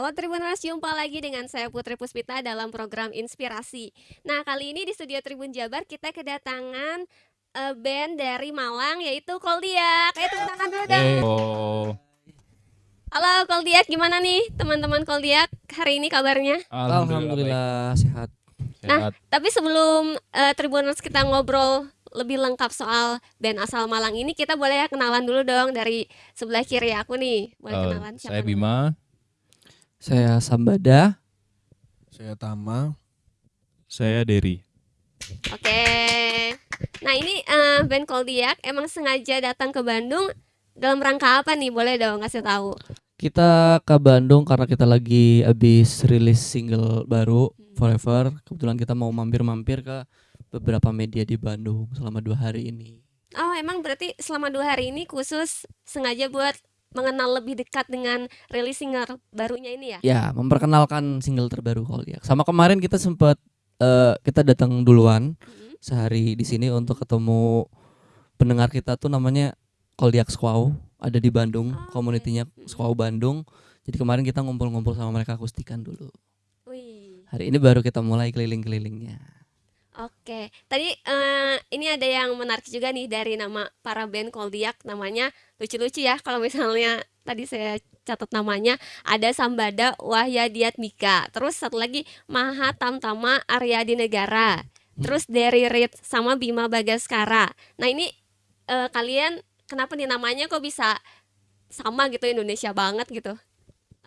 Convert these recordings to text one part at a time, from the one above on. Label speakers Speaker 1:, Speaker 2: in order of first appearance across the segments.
Speaker 1: Awal Tribuners jumpa lagi dengan saya Putri Puspita dalam program Inspirasi. Nah, kali ini di studio Tribun Jabar kita kedatangan uh, band dari Malang yaitu Koldiak. Ayo tepuk tangan dulu dong.
Speaker 2: Oh,
Speaker 1: Halo Koldiak, gimana nih teman-teman Koldiak hari ini kabarnya?
Speaker 3: Alhamdulillah sehat.
Speaker 1: Nah,
Speaker 2: Sehat.
Speaker 1: tapi sebelum uh, Tribuners kita ngobrol lebih lengkap soal band asal Malang ini, kita boleh ya kenalan dulu dong dari sebelah kiri aku nih. Boleh
Speaker 2: Eh,
Speaker 1: kenalan siapa
Speaker 2: saya
Speaker 1: dulu?
Speaker 3: Saya Sambada.
Speaker 4: Saya Tama.
Speaker 2: Saya Derry.
Speaker 1: Oke. Nah ini eh, band Koldiak emang sengaja datang ke Bandung dalam rangka apa nih? Boleh dong kasih tahu.
Speaker 3: Kita ke Bandung karena kita lagi habis rilis single baru Forever. Kebetulan kita mau mampir-mampir ke beberapa media di Bandung selama dua hari ini.
Speaker 1: Oh emang berarti selama dua hari ini khusus sengaja buat mengenal lebih dekat dengan rilis single barunya ini ya?
Speaker 3: Ya, memperkenalkan single terbaru Koldiak. Sama kemarin kita sempat eh, kita datang duluan
Speaker 1: Mhm.
Speaker 3: sehari di sini untuk ketemu pendengar kita tuh namanya Koldiak Squaw ada di Bandung,
Speaker 1: Oh,
Speaker 3: komunitinya
Speaker 1: oke.
Speaker 3: Squaw Bandung. Jadi kemarin kita ngumpul-ngumpul sama mereka akustikan dulu.
Speaker 1: Wih.
Speaker 3: Hari ini baru kita mulai keliling-kelilingnya.
Speaker 1: Oke, tadi eh, ini ada yang menarik juga nih dari nama para band Koldiak, namanya lucu-lucu ya. Kalau misalnya tadi saya catat namanya ada Sambada Wahyadiatmika, terus satu lagi Maha Tamtama Aryadi Negara, terus Derry Reed sama Bima Bagaskara. Nah ini eh, kalian kenapa nih namanya kok bisa sama gitu Indonesia banget gitu?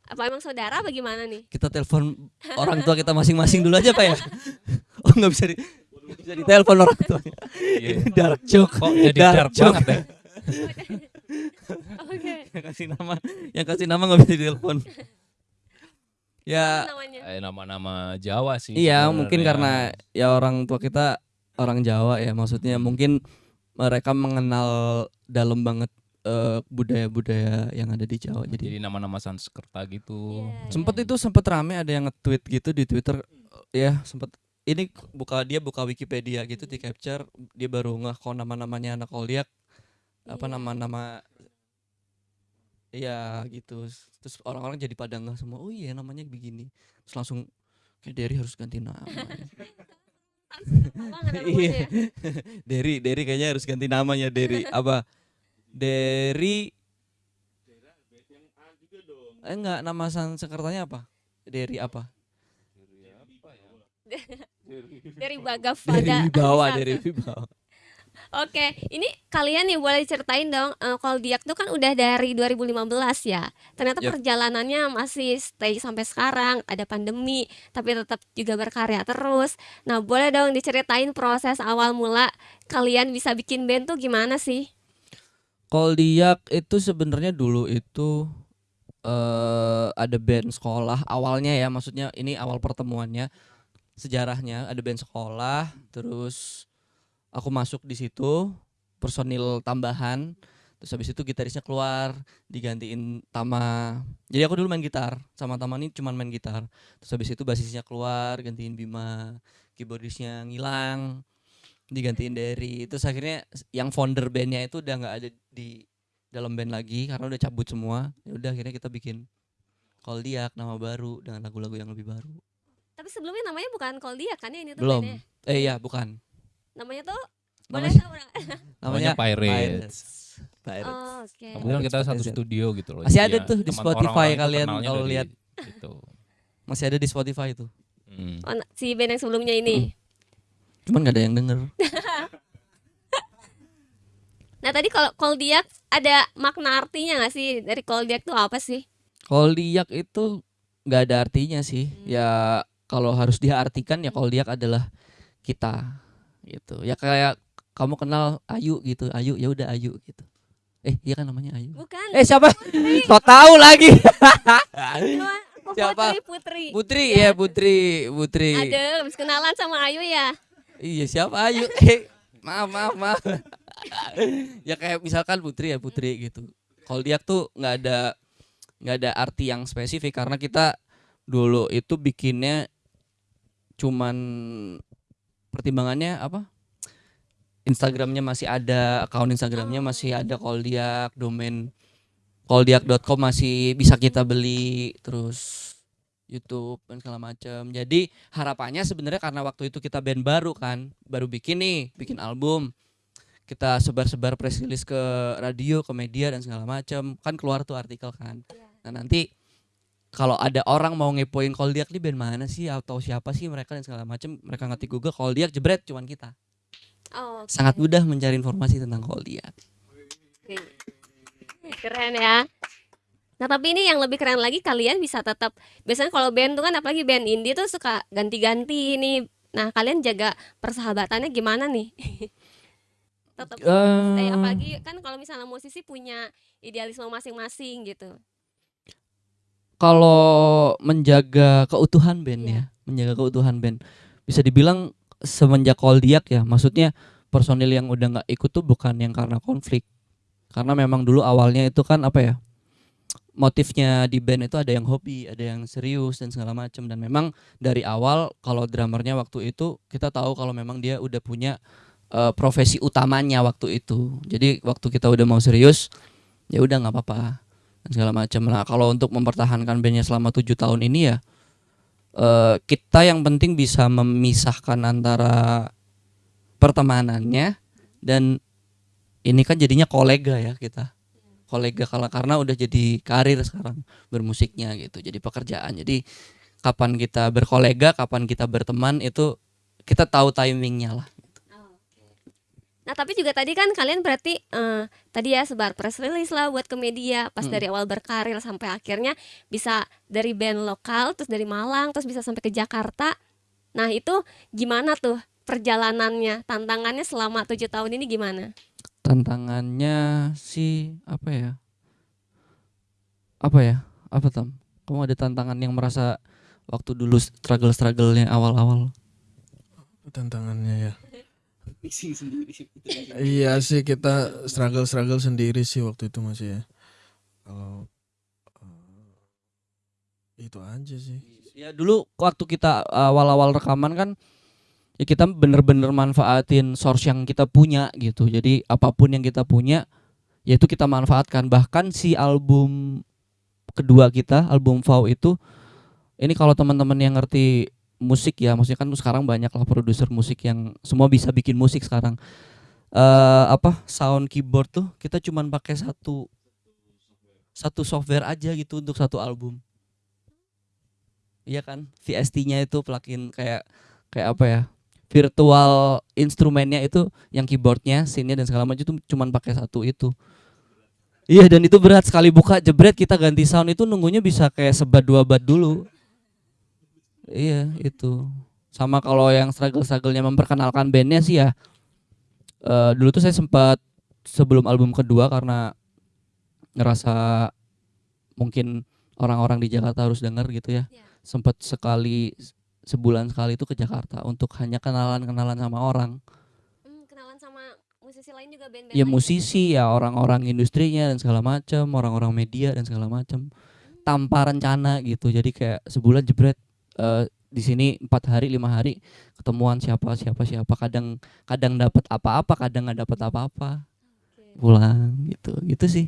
Speaker 1: Apa emang saudara? Bagaimana nih?
Speaker 3: Kita telepon orang tua kita masing-masing dulu aja Pak ya. Oh nggak bisa di bisa ditelepon orang tuanya. Ini dark joke.
Speaker 2: Kok jadi dark
Speaker 3: joke.
Speaker 2: banget ya?
Speaker 1: Oke,
Speaker 3: yang kasih nama, yang kasih nama nggak bisa ditelepon. ya.
Speaker 2: Eh, nama-nama Jawa sih.
Speaker 3: iya
Speaker 2: sebenarnya.
Speaker 3: mungkin karena ya orang tua kita orang Jawa ya maksudnya mungkin mereka mengenal dalam banget eh, budaya-budaya yang ada di Jawa jadi
Speaker 2: jadi nama-nama Sanskerta gitu.
Speaker 1: Iya,
Speaker 3: Sempet
Speaker 1: iya.
Speaker 3: itu sempet rame ada yang nge-tweet gitu di Twitter ya sempet ini buka dia buka Wikipedia gitu di capture dia baru ngeh kok nama-namanya anak Koldiak apa
Speaker 1: Iya.
Speaker 3: nama-nama Iya gitu. Terus orang-orang jadi pada ngeh semua oh iya namanya begini. Terus langsung kayak Derry harus ganti nama. Iya.
Speaker 1: ya.
Speaker 3: Derry Derry kayaknya harus ganti namanya Derry. Apa? Derry. Eh enggak nama Sanskertanya apa? Derry apa
Speaker 1: dari Bagavada.
Speaker 3: dari bawah dari bawah
Speaker 1: Oke, ini kalian nih boleh ceritain dong eh, Koldiak tuh kan udah dari 2015 ya. Ternyata
Speaker 3: Yap.
Speaker 1: perjalanannya masih stay sampai sekarang, ada pandemi, tapi tetap juga berkarya terus. Nah, boleh dong diceritain proses awal mula kalian bisa bikin band tuh gimana sih?
Speaker 3: Koldiak itu sebenarnya dulu itu eh ada band sekolah awalnya ya maksudnya ini awal pertemuannya sejarahnya ada band sekolah terus aku masuk di situ personil tambahan terus habis itu gitarisnya keluar digantiin Tama. Jadi aku dulu main gitar sama Tama ini cuman main gitar. Terus habis itu basisnya keluar gantiin Bima keyboardisnya ngilang digantiin Derry. Terus akhirnya yang founder bandnya itu udah nggak ada di dalam band lagi karena udah cabut semua. Ya udah akhirnya kita bikin Koldiak nama baru dengan lagu-lagu yang lebih baru
Speaker 1: Tapi sebelumnya namanya bukan Koldiak kan ya ini tuh
Speaker 3: belum
Speaker 1: bandnya?
Speaker 3: eh iya bukan
Speaker 1: Namanya tuh boleh
Speaker 3: namanya
Speaker 1: tahu nggak?
Speaker 2: Namanya Pirates.
Speaker 3: Pirates.
Speaker 1: Oh, oke.
Speaker 2: Kebetulan kita
Speaker 3: Pirates
Speaker 2: satu studio gitu loh.
Speaker 3: Masih ada
Speaker 2: ya
Speaker 3: tuh di
Speaker 2: teman-
Speaker 3: Spotify
Speaker 2: orang-orang tuh
Speaker 3: kalian kalau
Speaker 2: dari
Speaker 3: lihat.
Speaker 2: Gitu.
Speaker 3: masih ada di Spotify itu
Speaker 2: Hmm.
Speaker 1: Oh, nah, si band yang sebelumnya ini.
Speaker 3: cuman nggak ada yang denger
Speaker 1: Nah, tadi kalau Koldiak ada makna artinya nggak sih? Dari Koldiak tuh apa sih?
Speaker 3: Koldiak itu nggak ada artinya sih ya kalau harus diartikan ya Koldiak adalah kita gitu. Ya kayak kamu kenal Ayu gitu Ayu ya udah Ayu gitu. Eh iya kan namanya Ayu?
Speaker 1: Bukan.
Speaker 3: eh siapa? So tahu lagi. Siapa?
Speaker 1: Putri, Putri.
Speaker 3: Putri ya Putri Putri.
Speaker 1: Ada, habis kenalan sama Ayu ya.
Speaker 3: iya siapa Ayu? Eh maaf maaf maaf. Ya kayak misalkan Putri ya Putri gitu. Koldiak tuh nggak ada nggak ada arti yang spesifik karena kita dulu itu bikinnya cuman pertimbangannya apa Instagramnya masih ada akun Instagramnya
Speaker 1: Oh.
Speaker 3: masih ada Koldiak domain koldiak.com masih bisa kita beli terus YouTube dan segala macam. Jadi harapannya sebenarnya karena waktu itu kita band baru kan, baru bikin nih, bikin album. Kita sebar-sebar press release ke radio, ke media dan segala macam. Kan keluar tuh artikel kan. Nah, nanti kalau ada orang mau ngepoin Koldiak nih band mana sih atau siapa sih mereka dan segala macam, mereka ngetik Google Koldiak jebret cuman kita.
Speaker 1: Oh, oke.
Speaker 3: Sangat mudah mencari informasi tentang Koldiak.
Speaker 1: Oke. Keren ya. Nah tapi ini yang lebih keren lagi kalian bisa tetap biasanya kalau band tuh kan apalagi band indie tuh suka ganti-ganti nih. Nah kalian jaga persahabatannya gimana nih? tetap stay
Speaker 3: Eh,
Speaker 1: apalagi kan kalau misalnya musisi punya idealisme masing-masing gitu.
Speaker 3: Kalau menjaga keutuhan band
Speaker 1: Iya.
Speaker 3: ya, menjaga keutuhan band. Bisa dibilang semenjak Koldiak ya, maksudnya personil yang udah nggak ikut tuh bukan yang karena konflik. Karena memang dulu awalnya itu kan apa ya? Motifnya di band itu ada yang hobi, ada yang serius dan segala macam dan memang dari awal kalau drummernya waktu itu kita tahu kalau memang dia udah punya eh, profesi utamanya waktu itu. Jadi waktu kita udah mau serius ya udah nggak apa-apa segala macam. Nah kalau untuk mempertahankan bandnya selama tujuh tahun ini ya eh, kita yang penting bisa memisahkan antara pertemanannya dan ini kan jadinya kolega ya kita. Kolega kalau karena udah jadi karir sekarang bermusiknya gitu jadi pekerjaan. Jadi kapan kita berkolega kapan kita berteman itu kita tahu timingnya lah
Speaker 1: Nah tapi juga tadi kan kalian berarti eh, tadi ya sebar press release lah buat ke media pas
Speaker 3: Hmm.
Speaker 1: dari awal berkarir sampai akhirnya bisa dari band lokal terus dari Malang terus bisa sampai ke Jakarta. Nah itu gimana tuh perjalanannya tantangannya selama tujuh tahun ini gimana?
Speaker 3: tantangannya sih apa ya apa ya apa tam kamu ada tantangan yang merasa waktu dulu struggle strugglenya awal-awal
Speaker 4: tantangannya ya iya sih kita struggle struggle sendiri sih waktu itu masih ya. Kalau eh, itu aja sih.
Speaker 3: Ya dulu waktu kita awal-awal rekaman kan ya kita bener-bener manfaatin source yang kita punya gitu. Jadi apa pun yang kita punya ya itu kita manfaatkan. Bahkan si album kedua kita album Vow itu ini kalau teman-teman yang ngerti musik ya maksudnya kan sekarang banyak lah produser musik yang semua bisa bikin musik sekarang eh apa sound keyboard tuh kita cuman pakai satu satu software aja gitu untuk satu album Iya kan, VST-nya itu plugin kayak kayak apa ya? Virtual instrumennya itu yang keyboardnya, scene-nya dan segala macam itu cuman pakai satu itu. Iya dan itu berat sekali buka jebret kita ganti sound itu nunggunya bisa kayak sebat dua bat dulu. Iya itu. Sama kalau yang struggle-strugglenya memperkenalkan bandnya sih ya. eh, dulu tuh saya sempat sebelum album kedua karena ngerasa mungkin orang-orang di Jakarta harus denger gitu ya
Speaker 1: Iya.
Speaker 3: sempat sekali sebulan sekali itu ke Jakarta untuk hanya kenalan-kenalan sama orang
Speaker 1: Hmm, kenalan sama musisi lain juga band-band
Speaker 3: ya
Speaker 1: lain?
Speaker 3: musisi ya orang-orang industrinya dan segala macam orang-orang media dan segala macam tanpa rencana gitu jadi kayak sebulan jebret eh, di sini empat hari lima hari ketemuan siapa siapa siapa. Kadang kadang dapat apa-apa kadang nggak dapat apa-apa.
Speaker 1: Oke.
Speaker 3: pulang gitu gitu sih.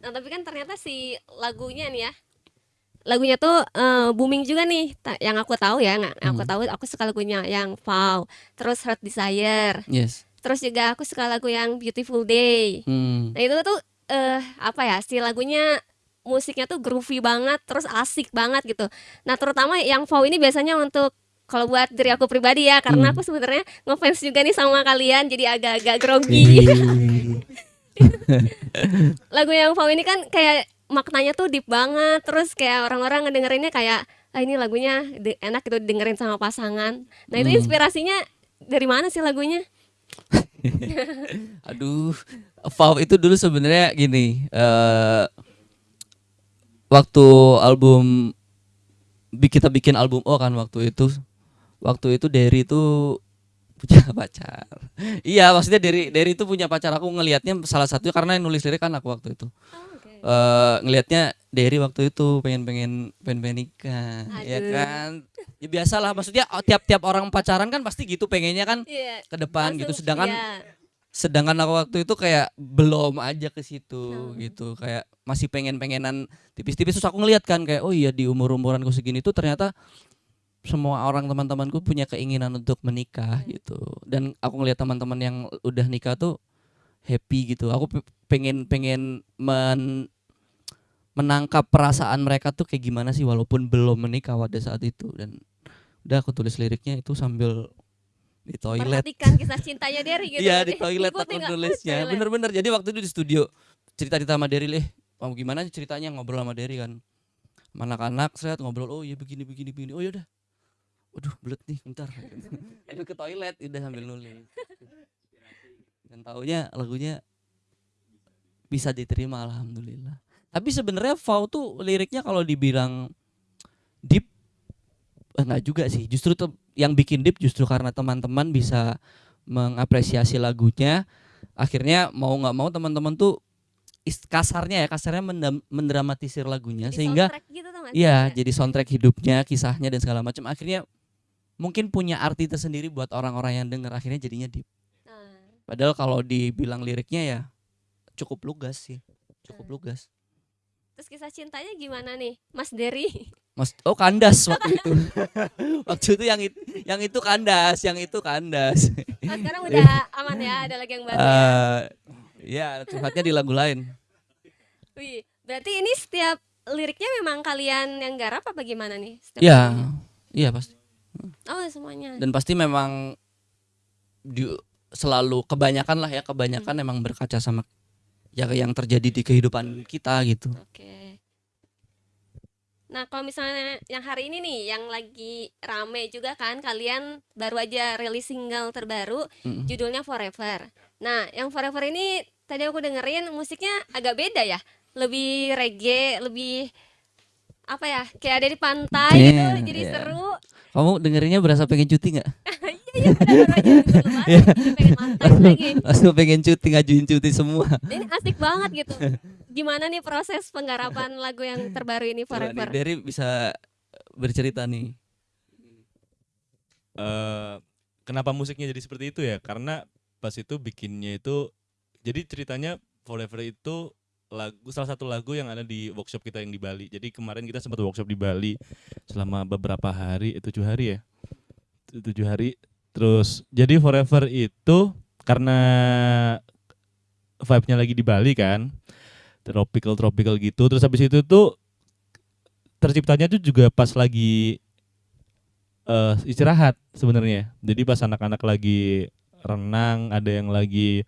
Speaker 1: Nah tapi kan ternyata si lagunya nih ya lagunya tuh eh, booming juga nih. Yang aku tahu ya nggak yang aku
Speaker 3: Hmm.
Speaker 1: tahu aku suka lagunya yang Vow terus Heart Desire.
Speaker 3: Yes.
Speaker 1: Terus juga aku suka lagu yang Beautiful Day.
Speaker 3: Hmm.
Speaker 1: nah itu tuh eh apa ya si lagunya musiknya tuh groovy banget terus asik banget gitu nah terutama yang Vow ini biasanya untuk kalau buat diri aku pribadi ya karena
Speaker 3: Hmm.
Speaker 1: aku sebenarnya ngefans juga nih sama kalian jadi agak-agak grogi lagu yang Vow ini kan kayak maknanya tuh deep banget terus kayak orang-orang ngedengerinnya kayak ah ini lagunya enak gitu dengerin sama pasangan nah itu
Speaker 3: Hmm.
Speaker 1: inspirasinya dari mana sih lagunya
Speaker 3: Aduh, Vow itu dulu sebenarnya gini. eh waktu album kita bikin album O kan waktu itu, waktu itu Derry itu punya pacar. iya, maksudnya Derry Derry itu punya pacar. Aku ngelihatnya salah satunya karena yang nulis lirik kan aku waktu itu. eh ngelihatnya Derry waktu itu pengen pengen pengen pengen nikah, ya kan? Ya biasalah, maksudnya oh, tiap-tiap orang pacaran kan pasti gitu pengennya kan
Speaker 1: Iya
Speaker 3: ke depan gitu.
Speaker 1: langsung,
Speaker 3: Sedangkan
Speaker 1: iya.
Speaker 3: Sedangkan aku waktu itu kayak belum aja ke situ
Speaker 1: Hmm.
Speaker 3: gitu kayak masih pengen pengenan tipis-tipis. Terus aku ngeliat kan kayak oh iya di umur umuranku segini tuh ternyata semua orang teman-temanku punya keinginan untuk menikah gitu. Dan aku ngeliat teman-teman yang udah nikah tuh happy gitu. Aku pe- pengen pengen men menangkap perasaan mereka tuh kayak gimana sih walaupun belum menikah pada saat itu. Dan udah aku tulis liriknya itu sambil di toilet.
Speaker 1: Perhatikan kisah cintanya Derry gitu.
Speaker 3: Iya
Speaker 1: berarti.
Speaker 3: di toilet aku nulisnya. Bener-bener. Jadi waktu itu di studio Cerita-cerita sama Derry Eh mau gimana ceritanya ngobrol sama Derry kan? Anak-anak Seret ngobrol Oh iya begini begini begini. Oh yaudah Waduh belet nih bentar. Aduh ke toilet Udah sambil nulis. Dan taunya lagunya Bisa diterima Alhamdulillah. Tapi sebenarnya Fau tuh liriknya kalau dibilang Deep eh, Enggak juga sih. Justru tuh yang bikin deep justru karena teman-teman bisa mengapresiasi lagunya. Akhirnya mau nggak mau teman-teman tuh kasarnya ya kasarnya mendam- mendramatisir lagunya
Speaker 1: Di
Speaker 3: sehingga
Speaker 1: gitu
Speaker 3: iya
Speaker 1: Kayak,
Speaker 3: jadi soundtrack hidupnya kisahnya dan segala macam. Akhirnya mungkin punya arti tersendiri buat orang-orang yang dengar akhirnya jadinya deep.
Speaker 1: Nah,
Speaker 3: padahal kalau dibilang liriknya ya cukup lugas sih cukup
Speaker 1: Hmm.
Speaker 3: lugas.
Speaker 1: Terus kisah cintanya gimana nih, Mas Derry?
Speaker 3: Mas oh kandas waktu itu waktu itu yang itu yang itu kandas yang itu kandas
Speaker 1: Oh, sekarang udah aman ya, ada lagi yang baru ya.
Speaker 3: Eh, ya di lagu lain
Speaker 1: Wih, berarti ini setiap liriknya memang kalian yang garap apa gimana nih? Setiap
Speaker 3: Iya,
Speaker 1: lagunya?
Speaker 3: iya pasti.
Speaker 1: Oh semuanya.
Speaker 3: Dan pasti memang di, selalu kebanyakan lah ya kebanyakan emang berkaca sama ya yang terjadi di kehidupan kita gitu.
Speaker 1: Oke. Nah kalau misalnya yang hari ini nih, yang lagi rame juga kan, kalian baru aja rilis single terbaru,
Speaker 3: Mm.
Speaker 1: judulnya Forever. Nah yang Forever ini tadi aku dengerin musiknya agak beda ya, lebih reggae, lebih apa ya, kayak ada di pantai gitu,
Speaker 3: Iya,
Speaker 1: jadi
Speaker 3: iya.
Speaker 1: seru.
Speaker 3: Kamu dengerinnya berasa pengen cuti nggak?
Speaker 1: Iya lebaran, jadi pengen.
Speaker 3: Langsung cuti ngajuin cuti semua.
Speaker 1: Ini asik banget gitu. Gimana nih proses penggarapan lagu yang terbaru ini
Speaker 3: Coba
Speaker 1: Forever?
Speaker 3: Derry bisa bercerita nih.
Speaker 2: eh kenapa musiknya jadi seperti itu ya? Karena pas itu bikinnya itu jadi ceritanya Forever itu lagu salah satu lagu yang ada di workshop kita yang di Bali. Jadi kemarin kita sempat workshop di Bali selama beberapa hari, eh, tujuh hari ya, Tu- tujuh hari. Terus jadi Forever itu karena vibe-nya lagi di Bali kan, tropical tropical gitu. Terus habis itu tuh terciptanya tuh juga pas lagi eh istirahat sebenarnya. Jadi pas anak-anak lagi renang, ada yang lagi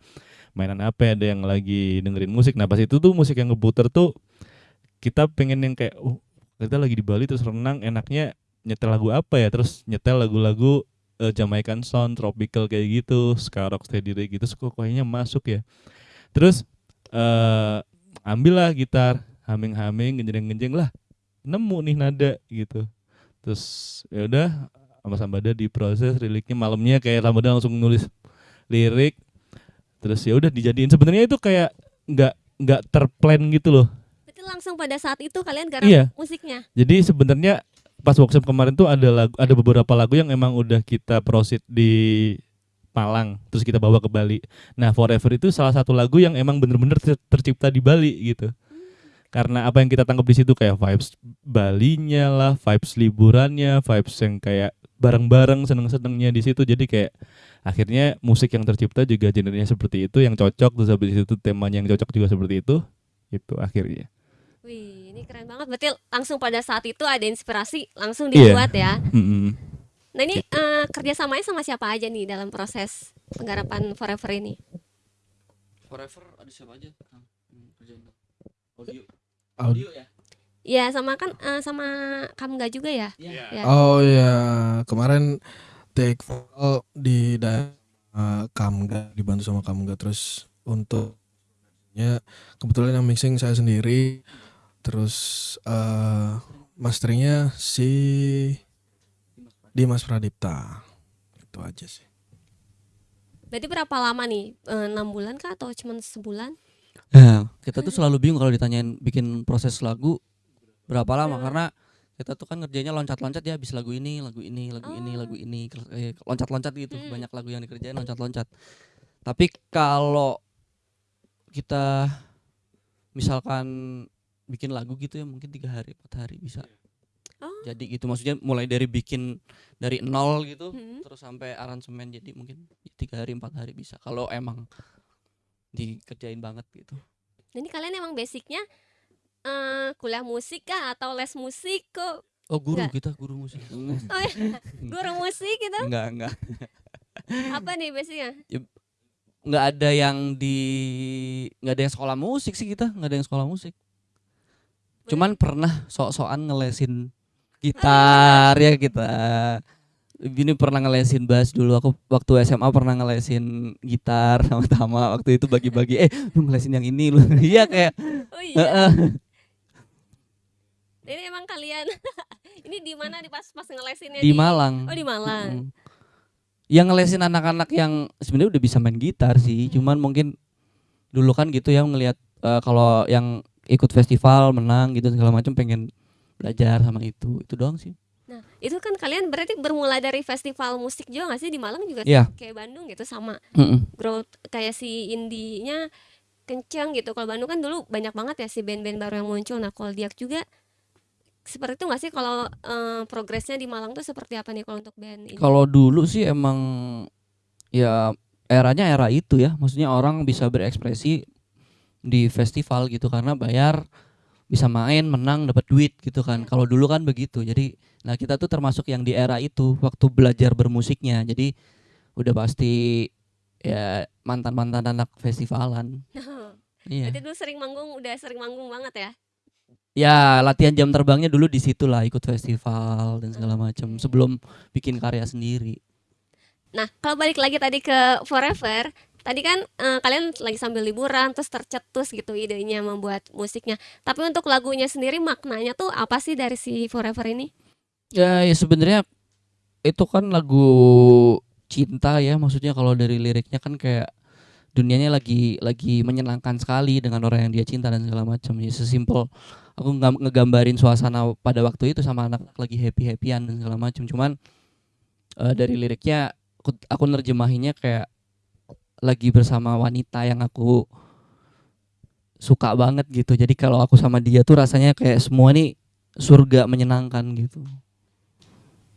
Speaker 2: mainan apa, ada yang lagi dengerin musik. Nah pas itu tuh musik yang ngebuter tuh kita pengen yang kayak, oh kita lagi di Bali terus renang, enaknya nyetel lagu apa ya? Terus nyetel lagu-lagu eh, Jamaican sound, tropical kayak gitu, ska rock steady gitu, kok kayaknya masuk ya. Terus eh ambillah gitar, haming-haming, genjreng-genjreng lah, nemu nih nada gitu terus ya udah sama Sambada diproses liriknya malamnya kayak Sambada langsung nulis lirik terus ya udah dijadiin sebenarnya itu kayak nggak nggak terplan gitu loh
Speaker 1: Berarti langsung pada saat itu kalian garap
Speaker 2: Iya.
Speaker 1: musiknya.
Speaker 2: jadi sebenarnya pas workshop kemarin tuh ada lagu ada beberapa lagu yang emang udah kita proceed di Malang terus kita bawa ke Bali nah Forever itu salah satu lagu yang emang bener-bener ter- tercipta di Bali gitu karena apa yang kita tangkap di situ kayak vibes Balinya lah, vibes liburannya, vibes yang kayak bareng-bareng seneng-senengnya di situ. Jadi kayak akhirnya musik yang tercipta juga genrenya seperti itu, yang cocok terus habis itu temanya yang cocok juga seperti itu. Itu akhirnya.
Speaker 1: Wih, ini keren banget. Berarti langsung pada saat itu ada inspirasi, langsung
Speaker 2: Iya.
Speaker 1: dibuat ya.
Speaker 2: Mm-mm.
Speaker 1: Nah ini eh, kerjasamanya sama siapa aja nih dalam proses penggarapan Forever ini?
Speaker 3: Forever ada siapa aja? Audio.
Speaker 4: Audio.
Speaker 3: ya?
Speaker 1: Ya sama kan eh, sama Kamga juga ya.
Speaker 3: Iya.
Speaker 1: Ya.
Speaker 4: Oh ya, kemarin take vokal di daerah uh, Kamga dibantu sama Kamga terus untuk ya kebetulan yang mixing saya sendiri terus eh masteringnya si Dimas Pradipta itu aja sih
Speaker 1: Berarti berapa lama nih? Eh, Enam bulan kah atau cuma sebulan?
Speaker 3: Nah, kita tuh selalu bingung kalau ditanyain bikin proses lagu berapa lama karena kita tuh kan ngerjainnya loncat-loncat ya habis lagu ini, lagu ini, lagu ini,
Speaker 1: Oh.
Speaker 3: lagu ini, eh, loncat-loncat gitu.
Speaker 1: Hmm.
Speaker 3: Banyak lagu yang dikerjain loncat-loncat. Tapi kalau kita misalkan bikin lagu gitu ya mungkin tiga hari empat hari bisa.
Speaker 1: Oh.
Speaker 3: Jadi gitu maksudnya mulai dari bikin dari nol gitu
Speaker 1: Hmm.
Speaker 3: terus sampai aransemen jadi mungkin tiga hari empat hari bisa kalau emang dikerjain banget gitu.
Speaker 1: Nah, ini kalian emang basicnya eh kuliah musik kah atau les musik kok?
Speaker 3: Oh guru
Speaker 1: Nggak.
Speaker 3: kita guru musik.
Speaker 1: Oh ya, guru musik gitu.
Speaker 3: enggak enggak
Speaker 1: Apa nih basicnya?
Speaker 3: nggak ada yang di nggak ada yang sekolah musik sih kita nggak ada yang sekolah musik cuman pernah sok-sokan ngelesin gitar ya kita. Ini pernah ngelesin bass dulu. Aku waktu SMA pernah ngelesin gitar sama Tama waktu itu bagi-bagi. Eh lu ngelesin yang ini lu. Iya kayak
Speaker 1: Oh iya. Ini emang kalian. Ini di mana di pas pas ngelesinnya
Speaker 3: di Malang.
Speaker 1: Oh, di Malang.
Speaker 3: Mm. yang ngelesin anak-anak yang sebenarnya udah bisa main gitar sih. Cuman mungkin dulu kan gitu ya ngelihat eh, kalau yang ikut festival menang gitu segala macam pengen belajar sama itu itu doang sih
Speaker 1: Nah, itu kan kalian berarti bermula dari festival musik juga gak sih di Malang juga
Speaker 3: Iya.
Speaker 1: kayak Bandung gitu sama
Speaker 3: Mm-mm.
Speaker 1: growth kayak si indinya kencang gitu. Kalau Bandung kan dulu banyak banget ya si band-band baru yang muncul. Nah, kalau Diak juga seperti itu gak sih kalau eh, progresnya di Malang tuh seperti apa nih kalau untuk band ini?
Speaker 3: kalau dulu sih emang ya eranya era itu ya maksudnya orang bisa berekspresi di festival gitu karena bayar bisa main menang dapat duit gitu kan. Kalau dulu kan begitu. Jadi nah kita tuh termasuk yang di era itu waktu belajar bermusiknya. Jadi udah pasti ya mantan mantan anak festivalan. Iya.
Speaker 1: Dulu sering manggung, udah sering manggung banget ya?
Speaker 3: ya latihan jam terbangnya dulu di situ lah ikut festival dan segala macam sebelum bikin karya sendiri.
Speaker 1: Nah, kalau balik lagi tadi ke Forever, tadi kan eh, kalian lagi sambil liburan terus tercetus gitu idenya membuat musiknya. Tapi untuk lagunya sendiri maknanya tuh apa sih dari si Forever ini?
Speaker 3: Ya, ya sebenarnya itu kan lagu cinta ya, maksudnya kalau dari liriknya kan kayak dunianya lagi lagi menyenangkan sekali dengan orang yang dia cinta dan segala macam. Ya sesimpel aku nggak ngegambarin suasana pada waktu itu sama anak lagi happy happyan dan segala macam. Cuman eh, dari liriknya aku, aku nerjemahinnya kayak lagi bersama wanita yang aku suka banget gitu. Jadi kalau aku sama dia tuh rasanya kayak semua nih surga menyenangkan gitu.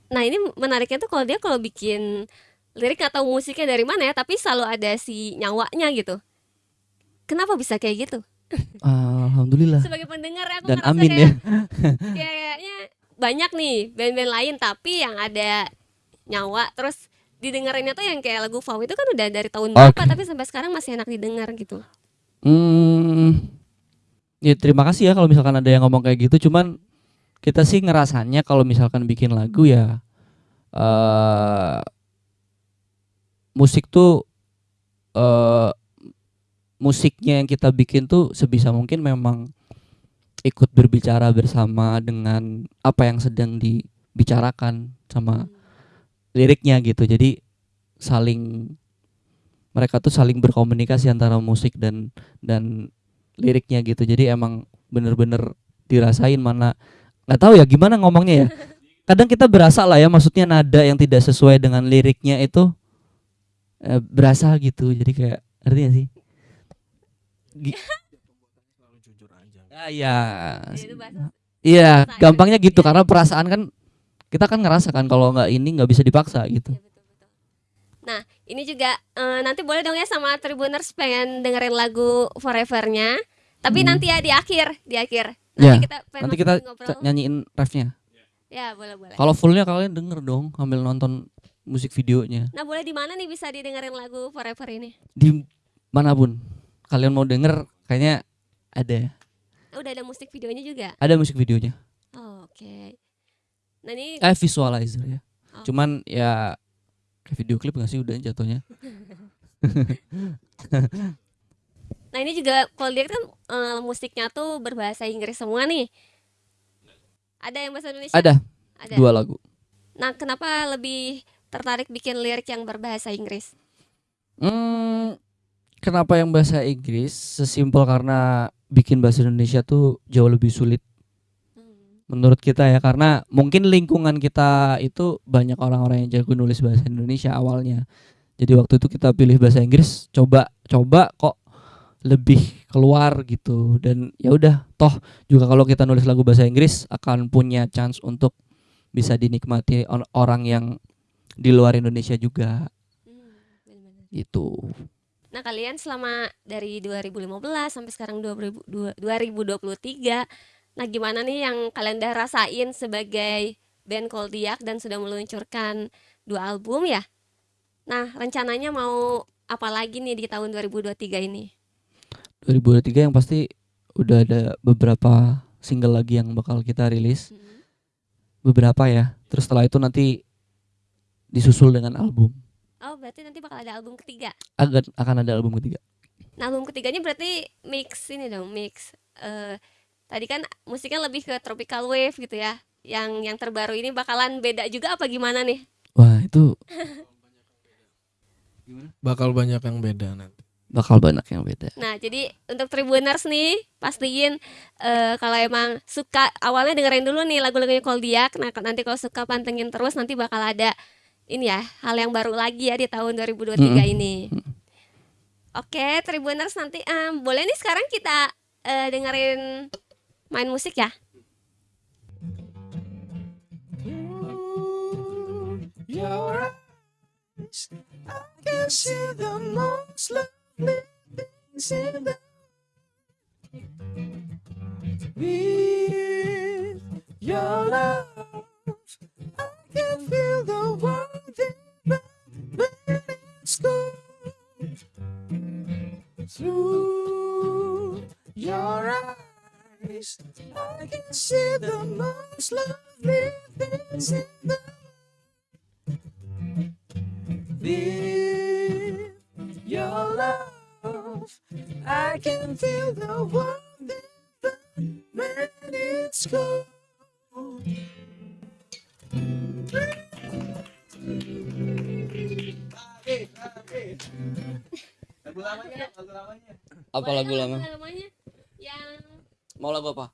Speaker 1: Nah, ini menariknya tuh kalau dia kalau bikin lirik atau musiknya dari mana ya, tapi selalu ada si nyawanya gitu. Kenapa bisa kayak gitu?
Speaker 3: Alhamdulillah.
Speaker 1: Sebagai pendengar aku
Speaker 3: Dan amin
Speaker 1: kayak,
Speaker 3: ya.
Speaker 1: kayaknya banyak nih band-band lain tapi yang ada nyawa terus didengerinnya tuh yang kayak lagu Wow itu kan udah dari tahun berapa
Speaker 3: Oke.
Speaker 1: tapi sampai sekarang masih enak didengar gitu.
Speaker 3: Hmm, ya terima kasih ya kalau misalkan ada yang ngomong kayak gitu. Cuman kita sih ngerasanya kalau misalkan bikin lagu ya eh musik tuh eh musiknya yang kita bikin tuh sebisa mungkin memang ikut berbicara bersama dengan apa yang sedang dibicarakan sama liriknya gitu. Jadi saling mereka tuh saling berkomunikasi antara musik dan dan liriknya gitu. Jadi emang bener-bener dirasain mana nggak tahu ya gimana ngomongnya ya. Kadang kita berasa lah ya maksudnya nada yang tidak sesuai dengan liriknya itu eh, berasa gitu. Jadi kayak ngerti gak sih? Gi-
Speaker 4: Selalu jujur aja.
Speaker 3: Ah, iya.
Speaker 1: Bahasa
Speaker 3: Iya, gampangnya gitu
Speaker 1: ya.
Speaker 3: karena perasaan kan kita kan ngerasa kan kalau nggak ini nggak bisa dipaksa gitu.
Speaker 1: Iya, betul, betul. Nah, ini juga eh, nanti boleh dong ya sama Tribuners pengen dengerin lagu Forever-nya. Tapi
Speaker 3: Hmm.
Speaker 1: nanti ya di akhir, di akhir.
Speaker 3: Ya,
Speaker 1: Nanti kita pengen
Speaker 3: Nanti kita
Speaker 1: ngobrol.
Speaker 3: nyanyiin refnya.
Speaker 1: Ya, boleh, boleh.
Speaker 3: Kalau fullnya kalian denger dong sambil nonton musik videonya
Speaker 1: Nah, boleh di mana nih bisa didengerin lagu Forever ini?
Speaker 3: di mana pun kalian mau denger kayaknya ada
Speaker 1: Oh, udah ada musik videonya juga.
Speaker 3: ada musik videonya
Speaker 1: Oh, Oke. Nah, ini
Speaker 3: eh visualizer ya
Speaker 1: Oh.
Speaker 3: cuman ya kayak video klip gak sih udah jatuhnya
Speaker 1: Nah ini juga kalau dia kan eh, musiknya tuh berbahasa Inggris semua nih. Ada yang bahasa Indonesia?
Speaker 3: ada
Speaker 1: Ada.
Speaker 3: dua lagu
Speaker 1: Nah kenapa lebih tertarik bikin lirik yang berbahasa Inggris?
Speaker 3: hmm, kenapa yang bahasa Inggris sesimpel karena bikin bahasa Indonesia tuh jauh lebih sulit. Menurut kita ya karena mungkin lingkungan kita itu banyak orang-orang yang jago nulis bahasa Indonesia awalnya. Jadi waktu itu kita pilih bahasa Inggris, coba coba kok lebih keluar gitu. Dan ya udah toh juga kalau kita nulis lagu bahasa Inggris akan punya chance untuk bisa dinikmati on- orang yang di luar Indonesia juga.
Speaker 1: Hmm,
Speaker 3: gitu.
Speaker 1: Nah, kalian selama dari 2015 sampai sekarang 2000 dua- 2023, nah gimana nih yang kalian udah rasain sebagai band Koldiak dan sudah meluncurkan dua album ya? Nah, rencananya mau apa lagi nih di tahun 2023 ini?
Speaker 3: 2023 yang pasti udah ada beberapa single lagi yang bakal kita rilis.
Speaker 1: Hmm.
Speaker 3: Beberapa ya. Terus setelah itu nanti disusul dengan album.
Speaker 1: Oh, berarti nanti bakal ada album ketiga.
Speaker 3: Akan akan ada album ketiga.
Speaker 1: Nah, album ketiganya berarti mix ini dong, mix eh tadi kan musiknya lebih ke tropical wave gitu ya. Yang yang terbaru ini bakalan beda juga apa gimana nih?
Speaker 3: Wah, itu
Speaker 4: Bakal banyak yang beda nanti.
Speaker 3: bakal banyak yang beda.
Speaker 1: Nah, jadi untuk Tribuners nih, pastiin eh kalau emang suka awalnya dengerin dulu nih lagu-lagunya Koldiak. Nah, nanti kalau suka pantengin terus nanti bakal ada ini ya, hal yang baru lagi ya di tahun 2023
Speaker 3: Mm-mm.
Speaker 1: ini. Oke, Tribuners nanti em, boleh nih sekarang kita eh, dengerin main musik ya.
Speaker 4: Your eyes, I can see the most lovely things in the With your love, I can feel the world in my when it's gone. Through your eyes, I can see the most lovely things in the with your love, I can feel the world even when it's cold.
Speaker 3: Apa
Speaker 1: Boleh
Speaker 3: lagu
Speaker 1: dong
Speaker 3: lama?
Speaker 1: lamanya yang
Speaker 3: Mau lagu apa?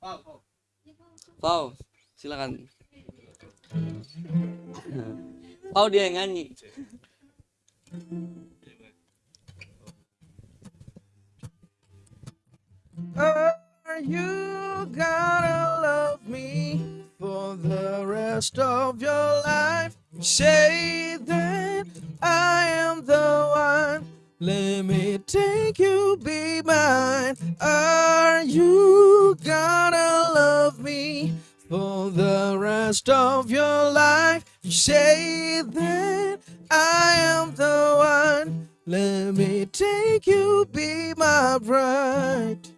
Speaker 3: Pau, silakan. Pau dia yang nyanyi.
Speaker 4: Are you gonna love me for the rest of your life? Say that I am the. Let me take you, be mine. Are you gonna love me for the rest of your life? Say that I am the one. Let me take you, be my bride.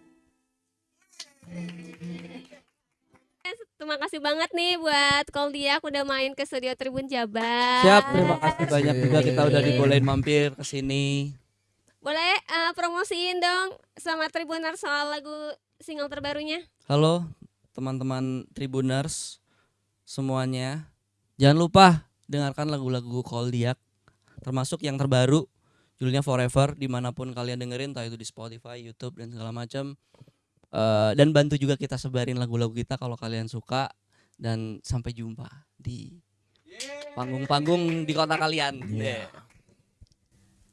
Speaker 1: Terima kasih banget nih buat Koldiak udah main ke studio Tribun Jabar.
Speaker 3: Siap, terima kasih banyak juga kita udah dibolehin mampir ke sini.
Speaker 1: Boleh eh, promosiin dong sama Tribuners soal lagu single terbarunya.
Speaker 3: Halo teman-teman Tribuners semuanya. Jangan lupa dengarkan lagu-lagu Koldiak termasuk yang terbaru judulnya Forever di mana pun kalian dengerin entah itu di Spotify, YouTube dan segala macam. Eh, dan bantu juga kita sebarin lagu-lagu kita kalau kalian suka dan sampai jumpa di panggung-panggung di kota kalian. Yeah.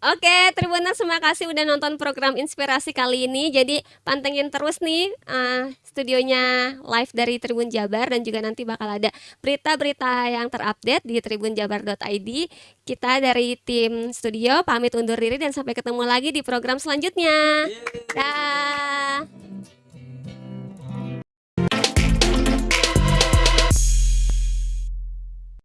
Speaker 1: Oke, Tribuners terima kasih udah nonton program inspirasi kali ini. Jadi pantengin terus nih eh, studionya live dari Tribun Jabar dan juga nanti bakal ada berita-berita yang terupdate di tribunjabar.id. Kita dari tim studio pamit undur diri dan sampai ketemu lagi di program selanjutnya. Dah.